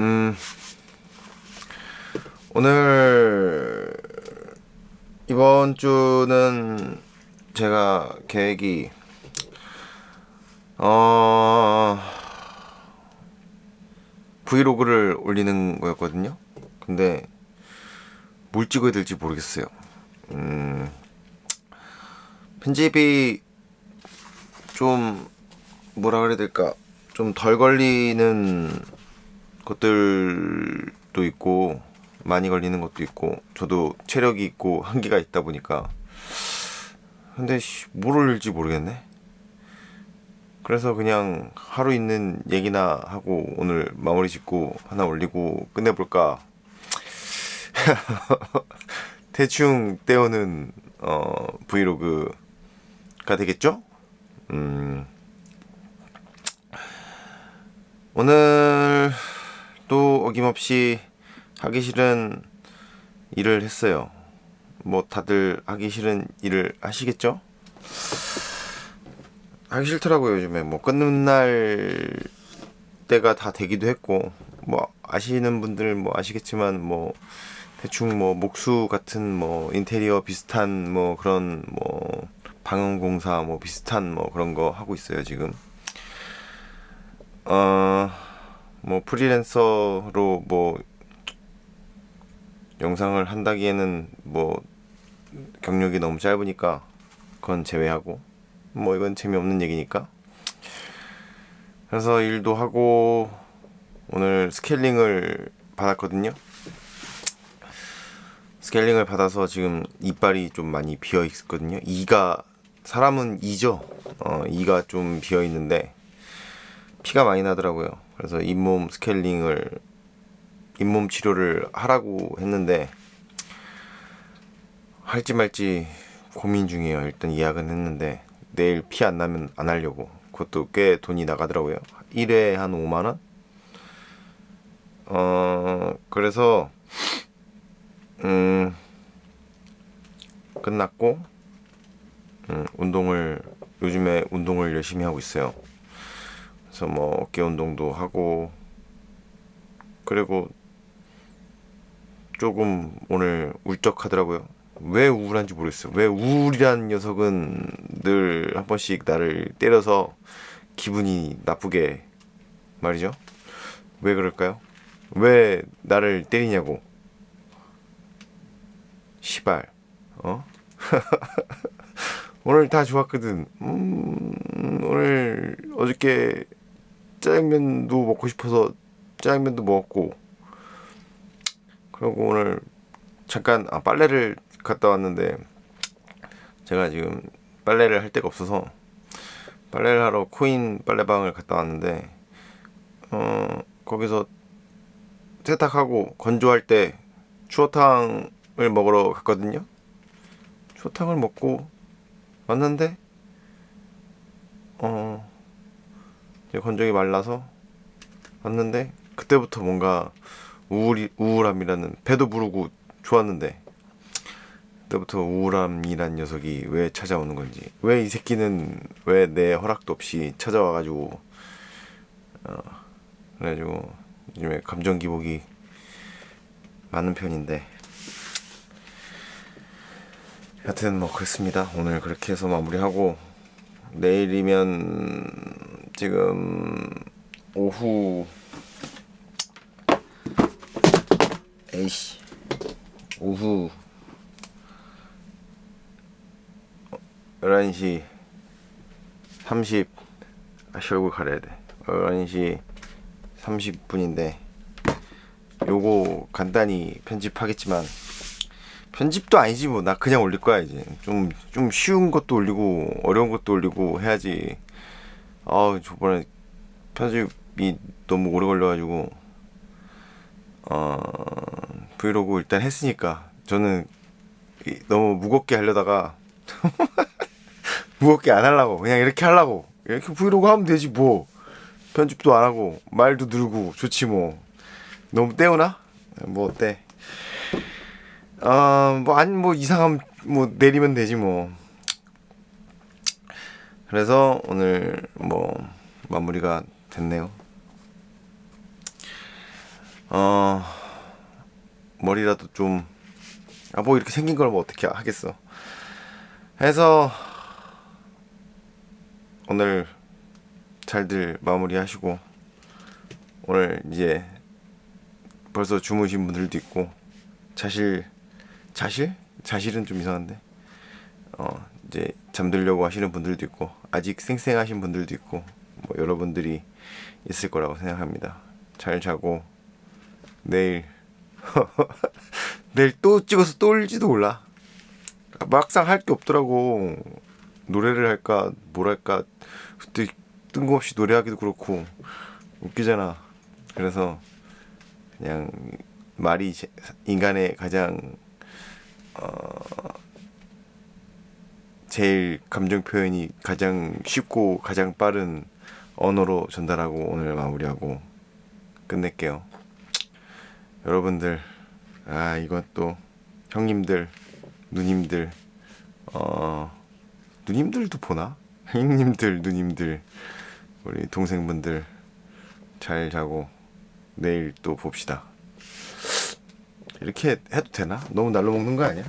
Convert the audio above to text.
음, 오늘 이번 주는 제가 계획이 어 브이로그를 올리는 거였거든요. 근데 뭘 찍어야 될지 모르겠어요. 음, 편집이 좀 뭐라 그래야 될까 좀 덜 걸리는 것들도 있고 많이 걸리는 것도 있고 저도 체력이 있고 한계가 있다 보니까. 근데 씨, 뭘 올릴지 모르겠네. 그래서 그냥 하루 있는 얘기나 하고 오늘 마무리 짓고 하나 올리고 끝내볼까? 대충 때우는 어, 브이로그가 되겠죠? 음, 오늘 또 어김없이 하기 싫은 일을 했어요. 뭐 다들 하기 싫은 일을 하시겠죠? 하기 싫더라고요 요즘에 뭐 끊는 날 때가 다 되기도 했고 뭐 아시는 분들 뭐 아시겠지만 뭐 대충 뭐 목수 같은 뭐 인테리어 비슷한 뭐 그런 뭐 방음공사 뭐 비슷한 뭐 그런 거 하고 있어요 지금 어 뭐 프리랜서로 뭐 영상을 한다기에는 뭐 경력이 너무 짧으니까 그건 제외하고 뭐 이건 재미없는 얘기니까. 그래서 일도 하고 오늘 스케일링을 받았거든요. 스케일링을 받아서 지금 이빨이 좀 많이 비어 있거든요. 이가 사람은 이죠? 어 이가 좀 비어 있는데 피가 많이 나더라고요 그래서 잇몸 스케일링을 잇몸 치료를 하라고 했는데 할지 말지 고민 중이에요. 일단 예약은 했는데 내일 피 안 나면 안 하려고. 그것도 꽤 돈이 나가더라고요. 1회 한 5만 원? 어 그래서 음 끝났고 음, 운동을 요즘에 운동을 열심히 하고 있어요. 그래서 뭐 어깨 운동도 하고 그리고 조금 오늘 울적하더라고요. 왜 우울한지 모르겠어요. 왜 우울이란 녀석은 늘 한 번씩 나를 때려서 기분이 나쁘게 말이죠. 왜 그럴까요? 왜 나를 때리냐고. 시발. 어? 오늘 다 좋았거든. 음, 오늘 어저께 짜장면도 먹고 싶어서 짜장면도 먹었고 그리고 오늘 잠깐 아, 빨래를 갔다 왔는데 제가 지금 빨래를 할 데가 없어서 빨래를 하러 코인 빨래방을 갔다 왔는데 어 거기서 세탁하고 건조할 때 추어탕을 먹으러 갔거든요. 추어탕을 먹고 왔는데 어 건조기 말라서 왔는데 그때부터 뭔가 우울이, 우울함이라는 배도 부르고 좋았는데 그때부터 우울함이란 녀석이 왜 찾아오는 건지 왜 이 새끼는 왜 내 허락도 없이 찾아와가지고 어, 그래가지고 요즘에 감정 기복이 많은 편인데. 하여튼 뭐 그렇습니다. 오늘 그렇게 해서 마무리하고 내일이면 지금 오후 에이씨 오후 11시 30 아씨 얼굴 가려야 돼. 11시 30분인데 요거 간단히 편집하겠지만 편집도 아니지 뭐. 나 그냥 올릴 거야 이제. 좀 좀 쉬운 것도 올리고 어려운 것도 올리고 해야지 아 저번에 편집이 너무 오래 걸려가지고 어 브이로그 일단 했으니까 저는 너무 무겁게 하려다가 무겁게 안 하려고 그냥 이렇게 하려고 이렇게 브이로그 하면 되지 뭐 편집도 안 하고 말도 늘고 좋지 뭐 너무 떼우나? 뭐 어때? 어뭐아뭐 뭐 이상함 뭐 내리면 되지 뭐 그래서 오늘 뭐 마무리가 됐네요. 어 머리라도 좀 아 뭐 이렇게 생긴 걸 뭐 어떻게 하겠어. 해서 오늘 잘들 마무리하시고 오늘 이제 벌써 주무신 분들도 있고 자실 자실? 자실은 좀 이상한데 어 이제 잠들려고 하시는 분들도 있고 아직 쌩쌩하신 분들도 있고 뭐 여러분들이 있을 거라고 생각합니다. 잘 자고 내일 내일 또 찍어서 또 올지도 몰라. 막상 할 게 없더라고. 노래를 할까 뭘 할까 그때 뜬금없이 노래하기도 그렇고 웃기잖아. 그래서 그냥 말이 제- 인간의 가장 어 제일 감정 표현이 가장 쉽고 가장 빠른 언어로 전달하고 오늘 마무리하고 끝낼게요. 여러분들 아 이건 또 형님들 누님들 어 누님들도 보나? 형님들 누님들 우리 동생분들 잘 자고 내일 또 봅시다. 이렇게 해도 되나? 너무 날로 먹는 거 아니야?